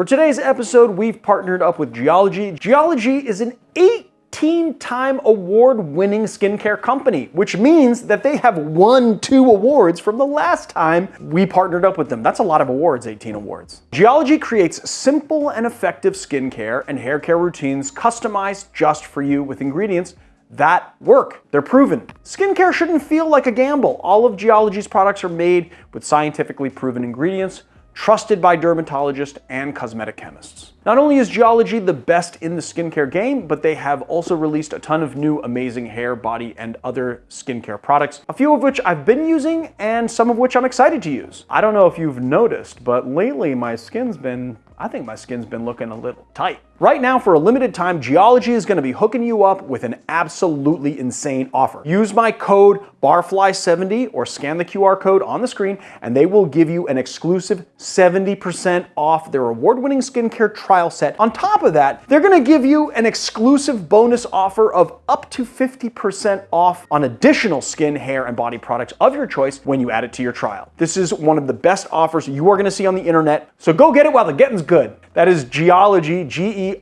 For today's episode, we've partnered up with Geologie. Geologie is an 18-time award-winning skincare company, which means that they have won two awards from the last time we partnered up with them. That's a lot of awards, 18 awards. Geologie creates simple and effective skincare and hair care routines customized just for you with ingredients that work. They're proven. Skincare shouldn't feel like a gamble. All of Geologie's products are made with scientifically proven ingredients, trusted by dermatologists and cosmetic chemists. Not only is Geologie the best in the skincare game, but they have also released a ton of new amazing hair, body, and other skincare products, a few of which I've been using and some of which I'm excited to use. I don't know if you've noticed, but lately my skin's been I think my skin's been looking a little tight. Right now, for a limited time, Geologie is gonna be hooking you up with an absolutely insane offer. Use my code BARFLY70 or scan the QR code on the screen and they will give you an exclusive 70% off their award-winning skincare trial set. On top of that, they're gonna give you an exclusive bonus offer of up to 50% off on additional skin, hair, and body products of your choice when you add it to your trial. This is one of the best offers you are gonna see on the internet, so go get it while the getting's good. That is Geologie, G-E-O-L-O-G-I-E.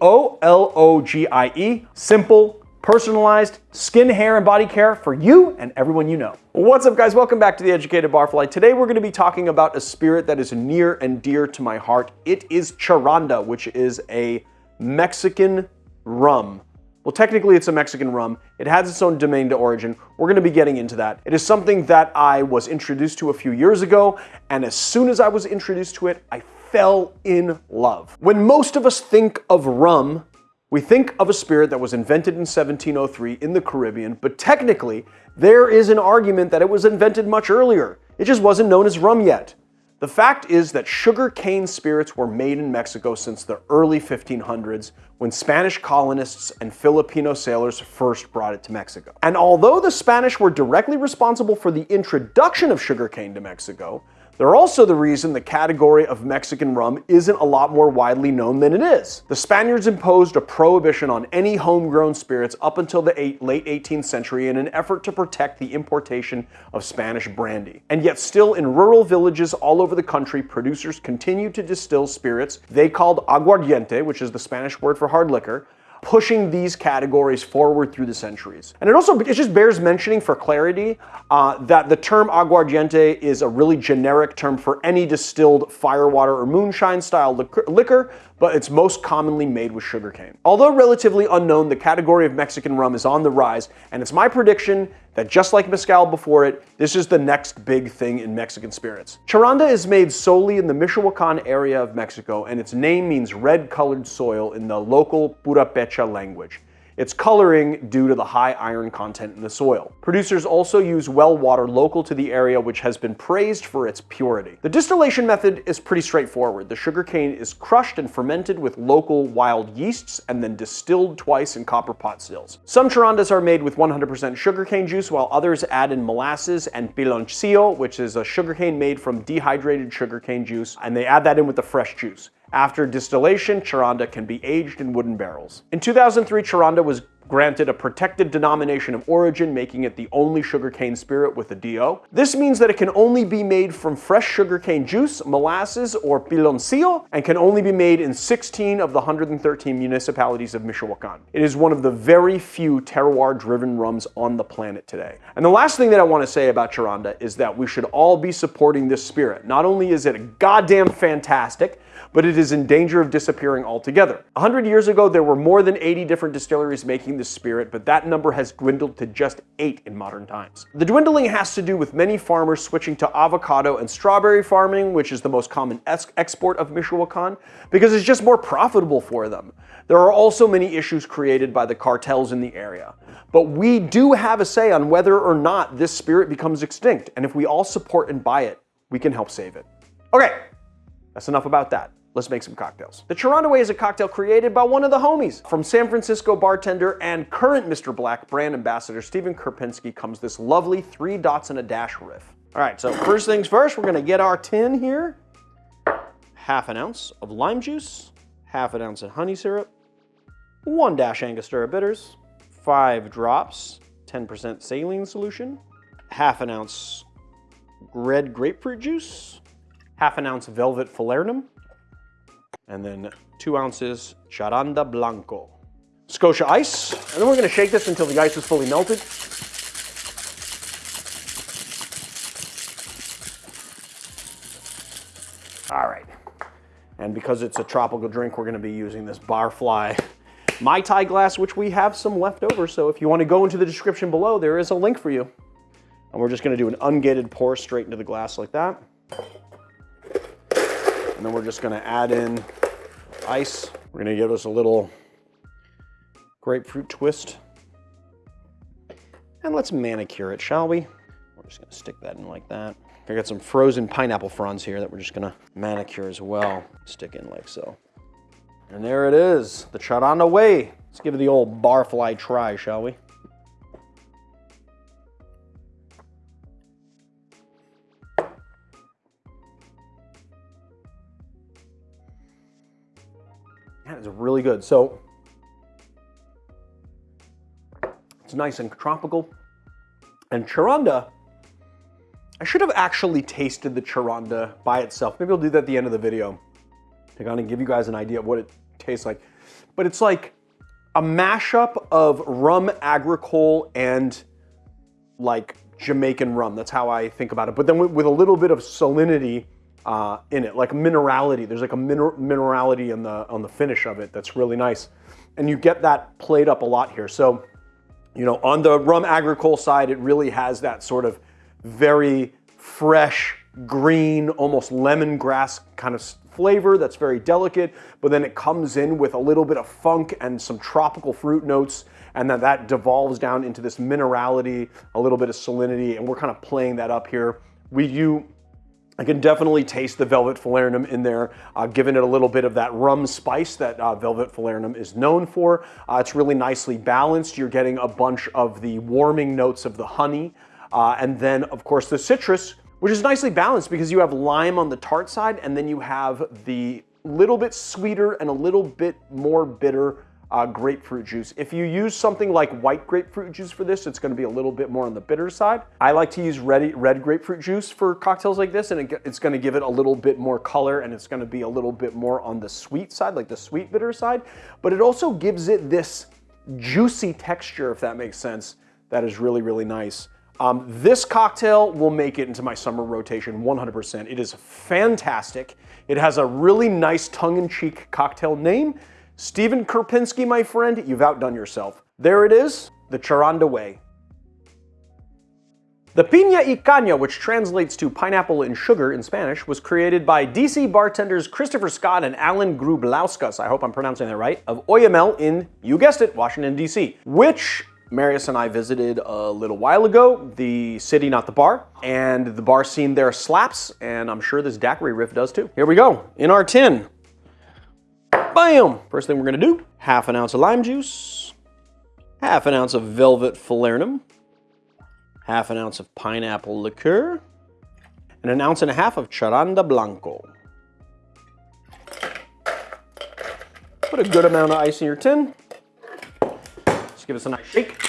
Simple, personalized skin, hair, and body care for you and everyone you know. What's up guys, welcome back to The Educated Barfly. Today we're gonna be talking about a spirit that is near and dear to my heart. It is Charanda, which is a Mexican rum. Well, technically it's a Mexican rum. It has its own domain to origin. We're gonna be getting into that. It is something that I was introduced to a few years ago, and as soon as I was introduced to it, I fell in love. When most of us think of rum, we think of a spirit that was invented in 1703 in the Caribbean, but technically, there is an argument that it was invented much earlier. It just wasn't known as rum yet. The fact is that sugar cane spirits were made in Mexico since the early 1500s when Spanish colonists and Filipino sailors first brought it to Mexico. And although the Spanish were directly responsible for the introduction of sugarcane to Mexico, they're also the reason the category of Mexican rum isn't a lot more widely known than it is. The Spaniards imposed a prohibition on any homegrown spirits up until the eight, late 18th century in an effort to protect the importation of Spanish brandy. And yet still in rural villages all over the country, producers continue to distill spirits they called aguardiente, which is the Spanish word for hard liquor, pushing these categories forward through the centuries. And it also, it just bears mentioning for clarity uh, that the term aguardiente is a really generic term for any distilled firewater or moonshine style liquor, but it's most commonly made with sugarcane. Although relatively unknown, the category of Mexican rum is on the rise, and it's my prediction that just like Mezcal before it, this is the next big thing in Mexican spirits. Charanda is made solely in the Michoacan area of Mexico, and its name means red-colored soil in the local Purepecha language. It's coloring due to the high iron content in the soil. Producers also use well water local to the area which has been praised for its purity. The distillation method is pretty straightforward. The sugarcane is crushed and fermented with local wild yeasts and then distilled twice in copper pot stills. Some charandas are made with 100% sugarcane juice while others add in molasses and piloncillo, which is a sugarcane made from dehydrated sugarcane juice, and they add that in with the fresh juice. After distillation, Charanda can be aged in wooden barrels. In 2003, Charanda was granted a protected denomination of origin, making it the only sugarcane spirit with a DO. This means that it can only be made from fresh sugarcane juice, molasses, or piloncillo, and can only be made in 16 of the 113 municipalities of Michoacan. It is one of the very few terroir-driven rums on the planet today. And the last thing that I want to say about Charanda is that we should all be supporting this spirit. Not only is it goddamn fantastic, but it is in danger of disappearing altogether. 100 years ago, there were more than 80 different distilleries making this spirit, but that number has dwindled to just eight in modern times. The dwindling has to do with many farmers switching to avocado and strawberry farming, which is the most common export of Michoacan, because it's just more profitable for them. There are also many issues created by the cartels in the area. But we do have a say on whether or not this spirit becomes extinct, and if we all support and buy it, we can help save it. Okay, that's enough about that. Let's make some cocktails. The Charanda Way is a cocktail created by one of the homies. From San Francisco bartender and current Mr. Black brand ambassador Stephen Kurpinski comes this lovely three dots and a dash riff. All right, so first things first, we're gonna get our tin here. Half an ounce of lime juice, half an ounce of honey syrup, one dash Angostura bitters, five drops, 10% saline solution, half an ounce red grapefruit juice, half an ounce velvet falernum, and then two ounces Charanda Blanco. Scotia ice, and then we're gonna shake this until the ice is fully melted. All right, and because it's a tropical drink, we're gonna be using this Barfly Mai Tai glass, which we have some left over. So if you wanna go into the description below, there is a link for you. And we're just gonna do an ungated pour straight into the glass like that. And then we're just gonna add in ice. We're gonna give us a little grapefruit twist. And let's manicure it, shall we? We're just gonna stick that in like that. I got some frozen pineapple fronds here that we're just gonna manicure as well. Stick in like so. And there it is, the Charanda way. Let's give it the old barfly try, shall we? Really good. So it's nice and tropical. And Charanda, I should have actually tasted the Charanda by itself. Maybe I'll do that at the end of the video to kind of give you guys an idea of what it tastes like. But it's like a mashup of rum agricole and like Jamaican rum. That's how I think about it. But then with a little bit of salinity uh, in it, like a minerality. There's like a miner minerality in the on the finish of it that's really nice, and you get that played up a lot here. So, you know, on the rum agricole side, it really has that sort of very fresh, green, almost lemongrass kind of flavor that's very delicate, but then it comes in with a little bit of funk and some tropical fruit notes, and then that devolves down into this minerality, a little bit of salinity, and we're kind of playing that up here. We you I can definitely taste the Velvet Falernum in there, uh, giving it a little bit of that rum spice that uh, Velvet Falernum is known for. Uh, it's really nicely balanced. You're getting a bunch of the warming notes of the honey, uh, and then of course the citrus, which is nicely balanced because you have lime on the tart side, and then you have the little bit sweeter and a little bit more bitter uh, grapefruit juice. If you use something like white grapefruit juice for this, it's gonna be a little bit more on the bitter side. I like to use red, red grapefruit juice for cocktails like this, and it, it's gonna give it a little bit more color, and it's gonna be a little bit more on the sweet side, like the sweet bitter side, but it also gives it this juicy texture, if that makes sense, that is really, really nice. Um, this cocktail will make it into my summer rotation 100%. It is fantastic. It has a really nice tongue-in-cheek cocktail name, Stephen Kurpinski, my friend, you've outdone yourself. There it is, the Charanda way. The piña y caña, which translates to pineapple and sugar in Spanish, was created by DC bartenders Christopher Scott and Alan Grublauskas, I hope I'm pronouncing that right, of Oyamel in, you guessed it, Washington, DC, which Marius and I visited a little while ago, the city, not the bar, and the bar scene there slaps, and I'm sure this daiquiri riff does too. Here we go, in our tin. First thing we're gonna do, half an ounce of lime juice, half an ounce of velvet falernum, half an ounce of pineapple liqueur, and an ounce and a half of charanda blanco. Put a good amount of ice in your tin. Just give us a nice shake.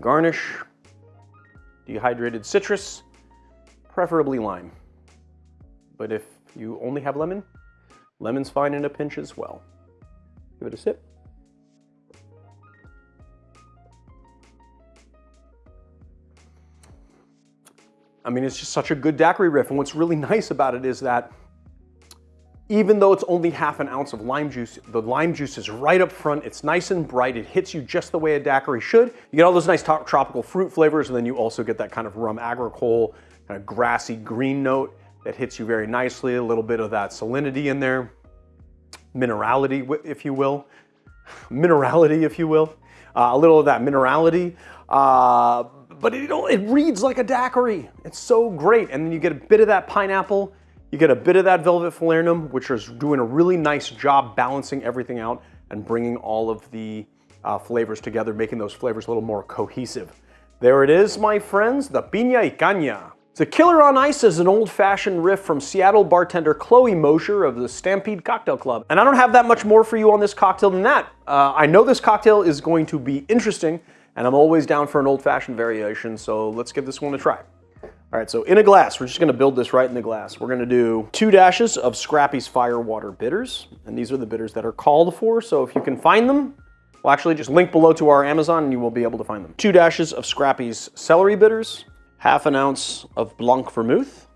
Garnish, dehydrated citrus, preferably lime. But if you only have lemon, lemon's fine in a pinch as well. Give it a sip. I mean, it's just such a good daiquiri riff. And what's really nice about it is that even though it's only half an ounce of lime juice, the lime juice is right up front. It's nice and bright. It hits you just the way a daiquiri should. You get all those nice tropical fruit flavors, and then you also get that kind of rum agricole, kind of grassy green note that hits you very nicely. A little bit of that salinity in there, minerality, if you will. minerality, if you will. Uh, a little of that minerality. Uh, but it, it reads like a daiquiri. It's so great. And then you get a bit of that pineapple, you get a bit of that Velvet Falernum, which is doing a really nice job balancing everything out and bringing all of the uh, flavors together, making those flavors a little more cohesive. There it is, my friends, the piña y caña. The Killer on Ice is an old-fashioned riff from Seattle bartender Chloe Mosher of the Stampede Cocktail Club. And I don't have that much more for you on this cocktail than that. Uh, I know this cocktail is going to be interesting, and I'm always down for an old-fashioned variation, so let's give this one a try. All right, so in a glass, we're just gonna build this right in the glass. We're gonna do two dashes of Scrappy's Firewater bitters, and these are the bitters that are called for, so if you can find them, well actually just link below to our Amazon and you will be able to find them. Two dashes of Scrappy's Celery bitters, half an ounce of Blanc Vermouth.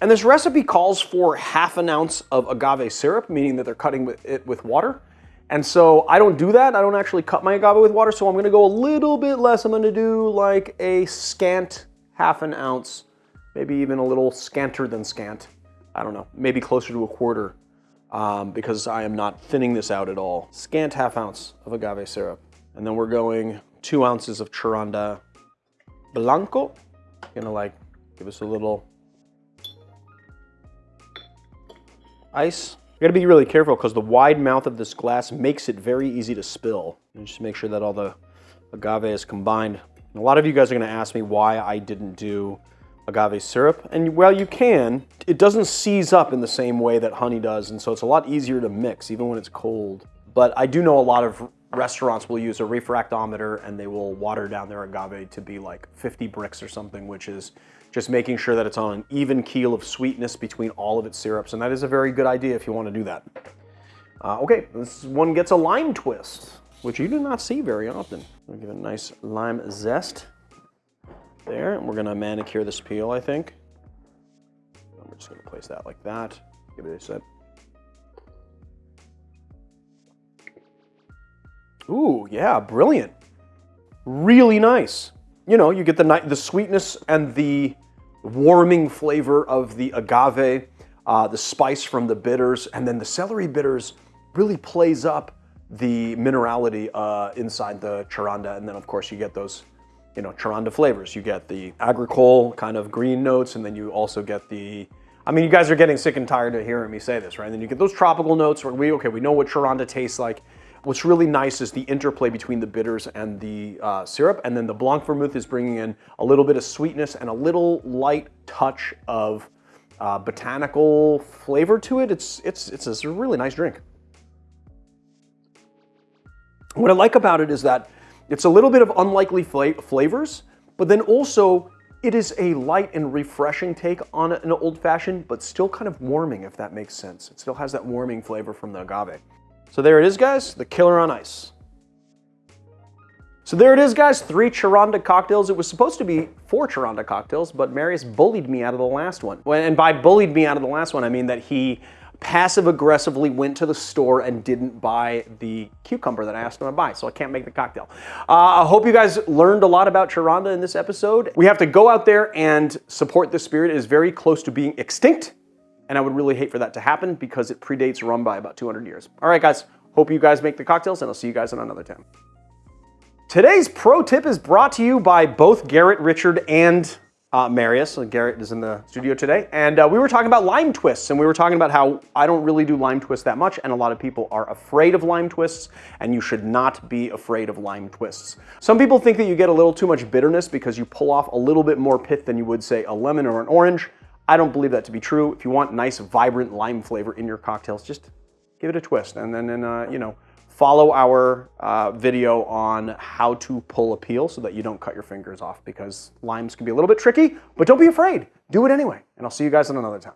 And this recipe calls for half an ounce of agave syrup, meaning that they're cutting it with water. And so I don't do that. I don't actually cut my agave with water, so I'm gonna go a little bit less. I'm gonna do like a scant half an ounce, maybe even a little scanter than scant. I don't know, maybe closer to a quarter um, because I am not thinning this out at all. Scant half ounce of agave syrup. And then we're going two ounces of Charanda Blanco. Gonna like give us a little ice. You gotta be really careful because the wide mouth of this glass makes it very easy to spill. And just make sure that all the agave is combined. And a lot of you guys are gonna ask me why I didn't do agave syrup. And well, you can. It doesn't seize up in the same way that honey does, and so it's a lot easier to mix even when it's cold. But I do know a lot of restaurants will use a refractometer and they will water down their agave to be like 50 Brix or something, which is just making sure that it's on an even keel of sweetness between all of its syrups. And that is a very good idea if you want to do that. Uh, okay, this one gets a lime twist, which you do not see very often. I'll give it a nice lime zest there. And we're gonna manicure this peel, I think. I'm just gonna place that like that. Give it a set. Ooh, yeah, brilliant. Really nice. You know, you get the, the sweetness and the warming flavor of the agave, uh, the spice from the bitters, and then the celery bitters really plays up the minerality uh, inside the charanda. And then of course you get those, you know, charanda flavors. You get the agricole kind of green notes, and then you also get the, I mean, you guys are getting sick and tired of hearing me say this, right? And then you get those tropical notes where we, okay, we know what charanda tastes like. What's really nice is the interplay between the bitters and the uh, syrup, and then the Blanc Vermouth is bringing in a little bit of sweetness and a little light touch of uh, botanical flavor to it. It's, it's, it's a really nice drink. What I like about it is that it's a little bit of unlikely flavors, but then also it is a light and refreshing take on an old fashioned, but still kind of warming, if that makes sense. It still has that warming flavor from the agave. So there it is, guys, the Killer on Ice. So there it is, guys, three Charanda cocktails. It was supposed to be four Charanda cocktails, but Marius bullied me out of the last one. And by bullied me out of the last one, I mean that he passive aggressively went to the store and didn't buy the cucumber that I asked him to buy, so I can't make the cocktail. Uh, I hope you guys learned a lot about Charanda in this episode. We have to go out there and support this spirit. It is very close to being extinct. And I would really hate for that to happen because it predates rum by about 200 years. All right, guys. Hope you guys make the cocktails, and I'll see you guys on another time. Today's pro tip is brought to you by both Garret Richard and uh, Marius. So Garret is in the studio today. And uh, we were talking about lime twists, and we were talking about how I don't really do lime twists that much, and a lot of people are afraid of lime twists, and you should not be afraid of lime twists. Some people think that you get a little too much bitterness because you pull off a little bit more pith than you would, say, a lemon or an orange. I don't believe that to be true. If you want nice, vibrant lime flavor in your cocktails, just give it a twist. And then, and, uh, you know, follow our uh, video on how to pull a peel so that you don't cut your fingers off because limes can be a little bit tricky, but don't be afraid. Do it anyway. And I'll see you guys in another time.